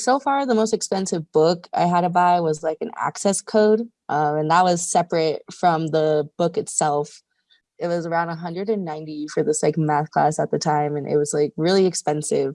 So far, the most expensive book I had to buy was like an access code, um, and that was separate from the book itself. It was around 190 for this like math class at the time, and it was like really expensive.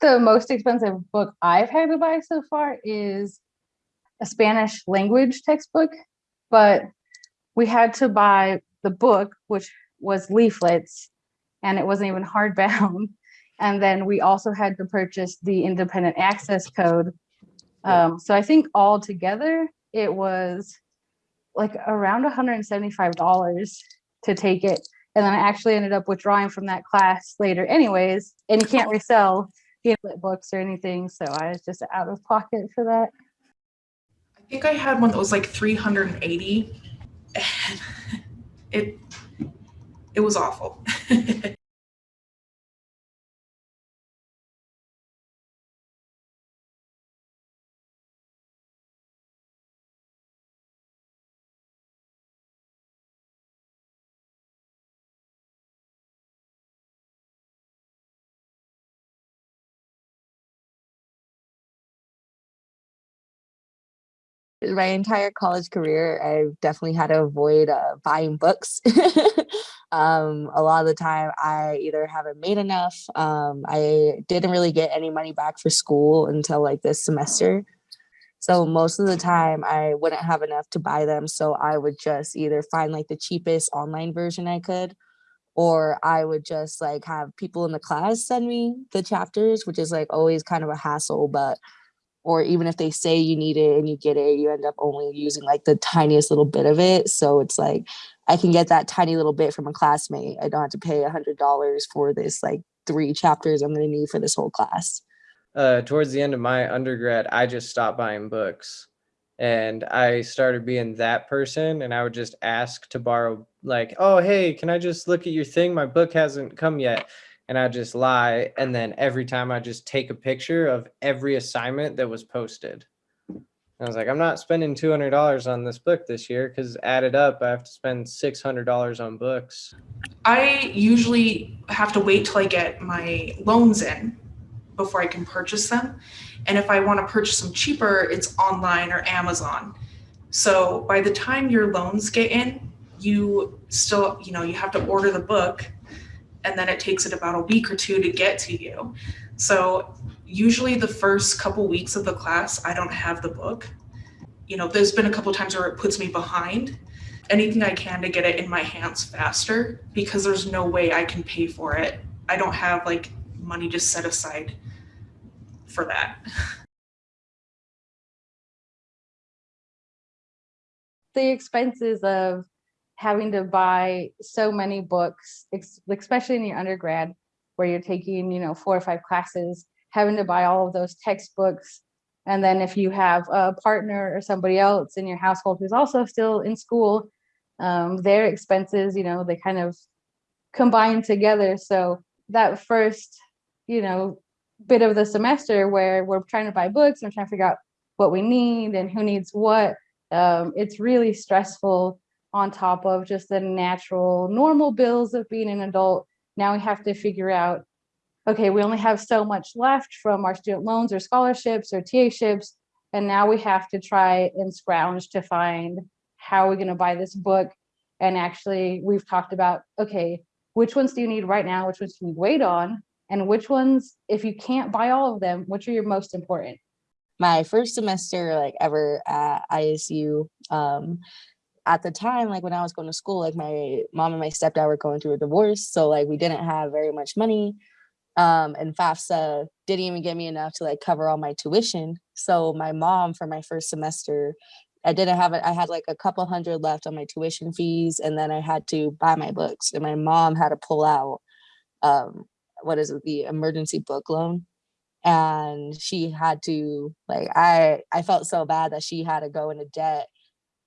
The most expensive book I've had to buy so far is a Spanish language textbook, but we had to buy the book, which was leaflets, and it wasn't even hardbound. And then we also had to purchase the independent access code. Um, so I think all together it was like around $175 to take it. And then I actually ended up withdrawing from that class later anyways, and can't resell the books or anything. So I was just out of pocket for that. I think I had one that was like 380 and it it was awful. my entire college career, I've definitely had to avoid uh, buying books. um, a lot of the time, I either haven't made enough. Um, I didn't really get any money back for school until like this semester. So most of the time, I wouldn't have enough to buy them. So I would just either find like the cheapest online version I could, or I would just like have people in the class send me the chapters, which is like always kind of a hassle, but or even if they say you need it and you get it, you end up only using like the tiniest little bit of it. So it's like, I can get that tiny little bit from a classmate. I don't have to pay a hundred dollars for this like three chapters I'm gonna need for this whole class. Uh, towards the end of my undergrad, I just stopped buying books and I started being that person and I would just ask to borrow like, oh, hey, can I just look at your thing? My book hasn't come yet and I just lie. And then every time I just take a picture of every assignment that was posted. I was like, I'm not spending $200 on this book this year because added up, I have to spend $600 on books. I usually have to wait till I get my loans in before I can purchase them. And if I want to purchase them cheaper, it's online or Amazon. So by the time your loans get in, you still, you know, you have to order the book and then it takes it about a week or two to get to you. So usually the first couple weeks of the class, I don't have the book. You know, there's been a couple times where it puts me behind. Anything I can to get it in my hands faster because there's no way I can pay for it. I don't have like money just set aside for that. The expenses of having to buy so many books, especially in your undergrad, where you're taking, you know, four or five classes, having to buy all of those textbooks. And then if you have a partner or somebody else in your household who's also still in school, um, their expenses, you know, they kind of combine together. So that first, you know, bit of the semester where we're trying to buy books and trying to figure out what we need and who needs what, um, it's really stressful on top of just the natural normal bills of being an adult. Now we have to figure out, okay, we only have so much left from our student loans or scholarships or TA-ships. And now we have to try and scrounge to find how are we're gonna buy this book. And actually we've talked about, okay, which ones do you need right now? Which ones can you wait on? And which ones, if you can't buy all of them, which are your most important? My first semester like ever at ISU, um, at the time, like when I was going to school, like my mom and my stepdad were going through a divorce. So like we didn't have very much money. Um, and FAFSA didn't even give me enough to like cover all my tuition. So my mom for my first semester, I didn't have it. I had like a couple hundred left on my tuition fees and then I had to buy my books and my mom had to pull out, um, what is it, the emergency book loan. And she had to like, I, I felt so bad that she had to go into debt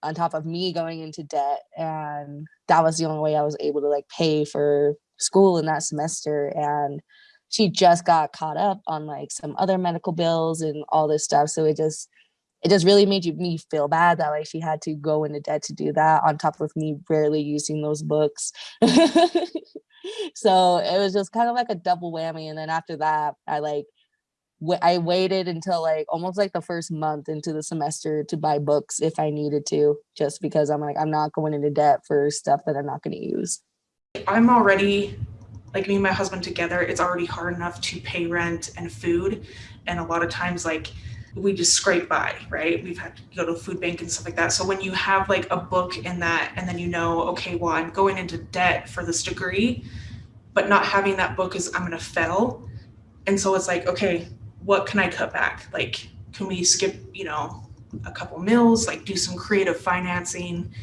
on top of me going into debt and that was the only way I was able to like pay for school in that semester and she just got caught up on like some other medical bills and all this stuff so it just it just really made you, me feel bad that like she had to go into debt to do that on top of me rarely using those books. So it was just kind of like a double whammy and then after that I like I waited until like almost like the first month into the semester to buy books if I needed to, just because I'm like, I'm not going into debt for stuff that I'm not going to use. I'm already like me and my husband together, it's already hard enough to pay rent and food. And a lot of times like we just scrape by, right? We've had to go to food bank and stuff like that. So when you have like a book in that and then you know, okay, well, I'm going into debt for this degree, but not having that book is I'm gonna fail. And so it's like, okay, what can I cut back? Like, can we skip, you know, a couple meals, like do some creative financing,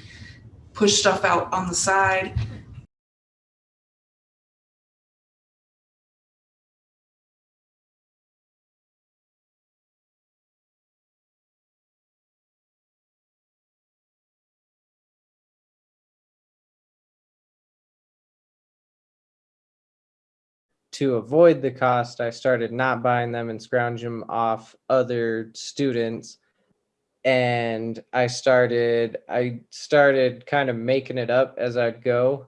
push stuff out on the side? To avoid the cost, I started not buying them and scrounging them off other students. And I started, I started kind of making it up as I'd go.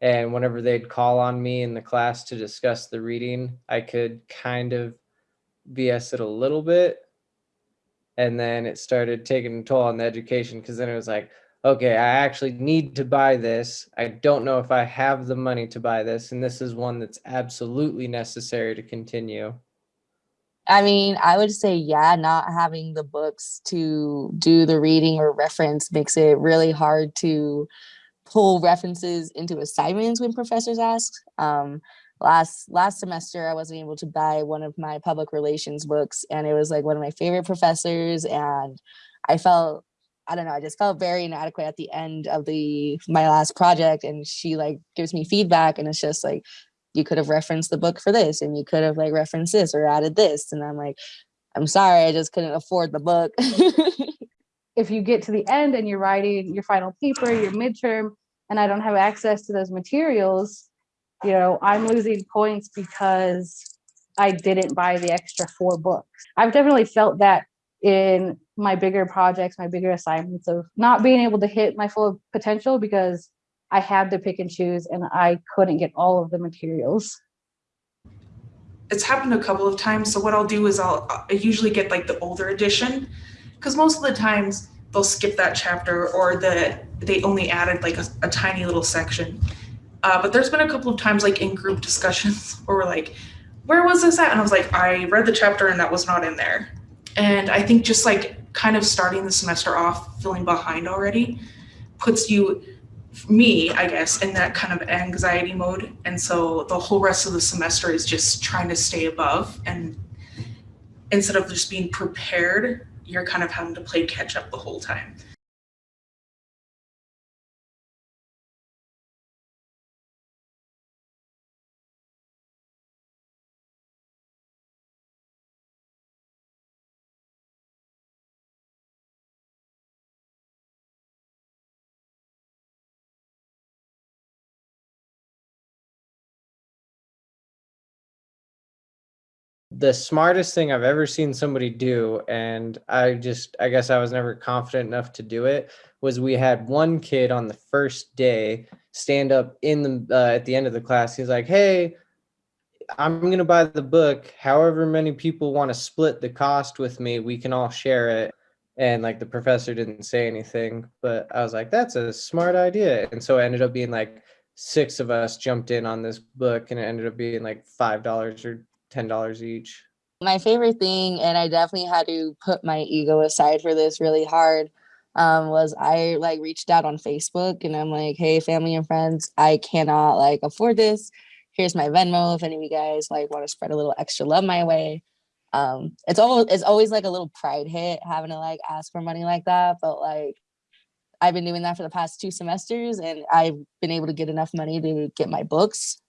And whenever they'd call on me in the class to discuss the reading, I could kind of BS it a little bit. And then it started taking a toll on the education because then it was like, okay, I actually need to buy this. I don't know if I have the money to buy this, and this is one that's absolutely necessary to continue. I mean, I would say, yeah, not having the books to do the reading or reference makes it really hard to pull references into assignments when professors ask. Um, last last semester, I wasn't able to buy one of my public relations books, and it was like one of my favorite professors, and I felt I don't know, I just felt very inadequate at the end of the my last project, and she like gives me feedback, and it's just like you could have referenced the book for this and you could have like referenced this or added this and i'm like i'm sorry i just couldn't afford the book if you get to the end and you're writing your final paper, your midterm, and I don't have access to those materials, you know, I'm losing points because I didn't buy the extra four books. I've definitely felt that in my bigger projects, my bigger assignments of not being able to hit my full potential because I had to pick and choose and I couldn't get all of the materials. it's happened a couple of times. So what I'll do is I'll I usually get like the older edition because most of the times they'll skip that chapter or the they only added like a, a tiny little section. Uh, but there's been a couple of times like in group discussions where we're like, where was this at? And I was like, I read the chapter and that was not in there. And I think just like kind of starting the semester off feeling behind already puts you me, I guess, in that kind of anxiety mode. And so the whole rest of the semester is just trying to stay above. And instead of just being prepared, you're kind of having to play catch up the whole time. The smartest thing I've ever seen somebody do, and I just, I guess I was never confident enough to do it, was we had one kid on the first day stand up in the, uh, at the end of the class. He's like, hey, I'm going to buy the book. However many people want to split the cost with me, we can all share it. And like the professor didn't say anything, but I was like, that's a smart idea. And so it ended up being like six of us jumped in on this book and it ended up being like $5 or $10 each. my favorite thing and i definitely had to put my ego aside for this really hard um, was i like reached out on facebook and i'm like hey family and friends i cannot like afford this here's my venmo if any of you guys like want to spread a little extra love my way um it's always it's always like a little pride hit having to like ask for money like that but like i've been doing that for the past two semesters and i've been able to get enough money to get my books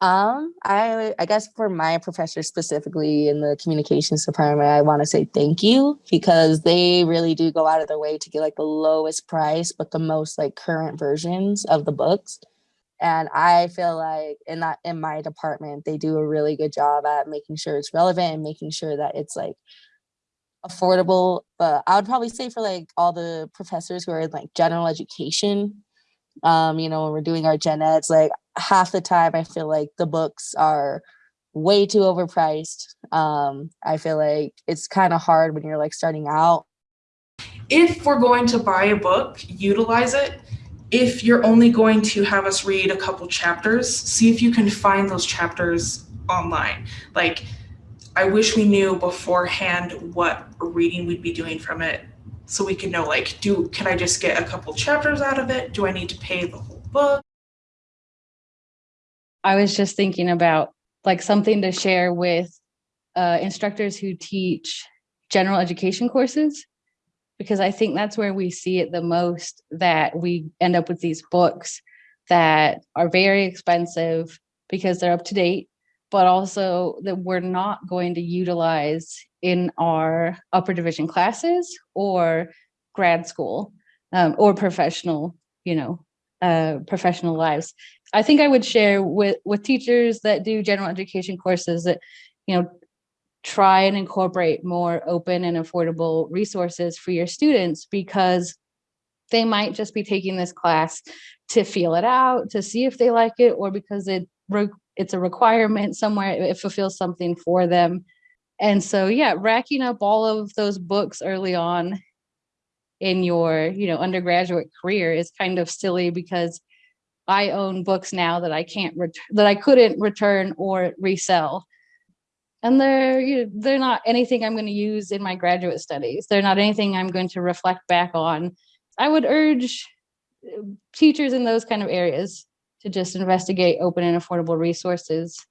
Um, I I guess for my professor specifically in the communications department, I want to say thank you because they really do go out of their way to get like the lowest price but the most like current versions of the books. And I feel like in that in my department, they do a really good job at making sure it's relevant and making sure that it's like affordable. But I would probably say for like all the professors who are in like general education, um, you know, when we're doing our gen eds, like half the time I feel like the books are way too overpriced. Um, I feel like it's kind of hard when you're like starting out. If we're going to buy a book, utilize it. If you're only going to have us read a couple chapters, see if you can find those chapters online. Like, I wish we knew beforehand what reading we'd be doing from it so we could know like do can I just get a couple chapters out of it? Do I need to pay the whole book? I was just thinking about like something to share with uh, instructors who teach general education courses, because I think that's where we see it the most that we end up with these books that are very expensive because they're up to date, but also that we're not going to utilize in our upper division classes or grad school um, or professional, you know, uh, professional lives. I think I would share with with teachers that do general education courses that, you know, try and incorporate more open and affordable resources for your students because they might just be taking this class to feel it out, to see if they like it, or because it it's a requirement somewhere, it fulfills something for them. And so, yeah, racking up all of those books early on in your, you know, undergraduate career is kind of silly because I own books now that I can't that I couldn't return or resell. And they're you know, they're not anything I'm going to use in my graduate studies. They're not anything I'm going to reflect back on. I would urge uh, teachers in those kind of areas to just investigate open and affordable resources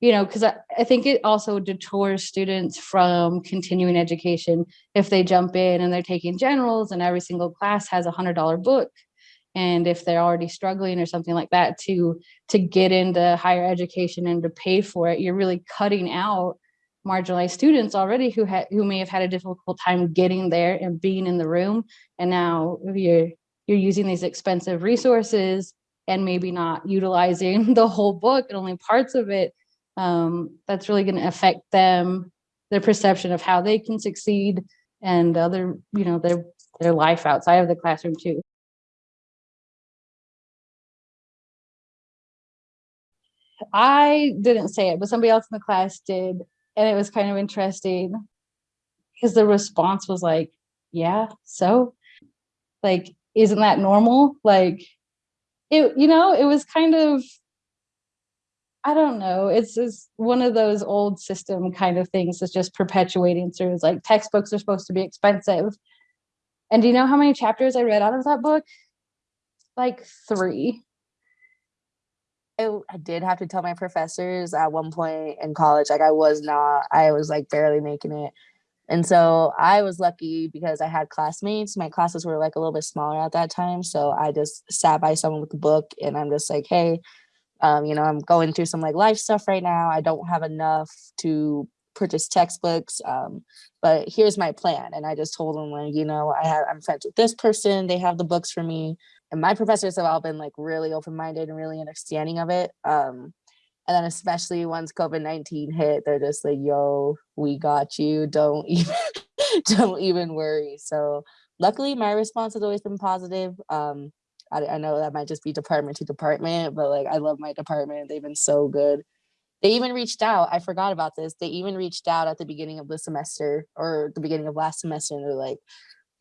you know, because I, I think it also detours students from continuing education if they jump in and they're taking generals and every single class has a hundred dollar book. And if they're already struggling or something like that to to get into higher education and to pay for it, you're really cutting out marginalized students already who had who may have had a difficult time getting there and being in the room. And now you're you're using these expensive resources and maybe not utilizing the whole book and only parts of it um, that's really going to affect them, their perception of how they can succeed and other, you know, their, their life outside of the classroom too. I didn't say it, but somebody else in the class did. And it was kind of interesting because the response was like, yeah, so like, isn't that normal? Like it, you know, it was kind of I don't know. It's just one of those old system kind of things that's just perpetuating through. It's like textbooks are supposed to be expensive. And do you know how many chapters I read out of that book? Like three. I, I did have to tell my professors at one point in college, like I was not, I was like barely making it. And so I was lucky because I had classmates. My classes were like a little bit smaller at that time. So I just sat by someone with a book and I'm just like, hey, um, you know, I'm going through some like life stuff right now. I don't have enough to purchase textbooks, um, but here's my plan. And I just told them like, you know, I have I'm friends with this person. They have the books for me, and my professors have all been like really open minded and really understanding of it. Um, and then especially once COVID nineteen hit, they're just like, "Yo, we got you. Don't even don't even worry." So luckily, my response has always been positive. Um, I, I know that might just be department to department, but like I love my department. They've been so good. They even reached out. I forgot about this. They even reached out at the beginning of the semester or the beginning of last semester, and they're like,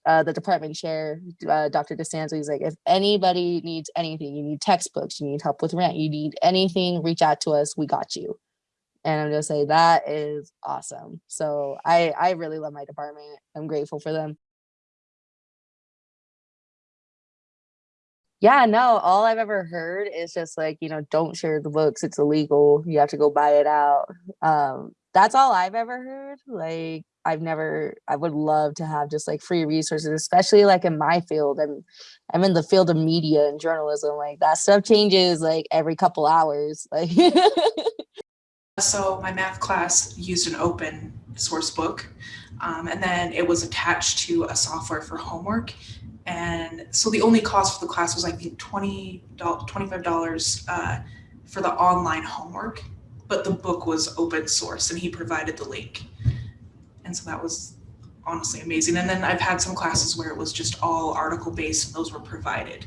uh, the department chair, uh, Dr. DeSanzo, he's like, if anybody needs anything, you need textbooks, you need help with rent, you need anything, reach out to us. We got you. And I'm just say that is awesome. So I I really love my department. I'm grateful for them. Yeah, no, all I've ever heard is just like, you know, don't share the books. It's illegal. You have to go buy it out. Um, that's all I've ever heard. Like, I've never, I would love to have just like free resources, especially like in my field. I'm, I'm in the field of media and journalism. Like that stuff changes like every couple hours. Like, so my math class used an open source book, um, and then it was attached to a software for homework. And so the only cost for the class was I think $20, $25 uh, for the online homework, but the book was open source and he provided the link. And so that was honestly amazing. And then I've had some classes where it was just all article based and those were provided.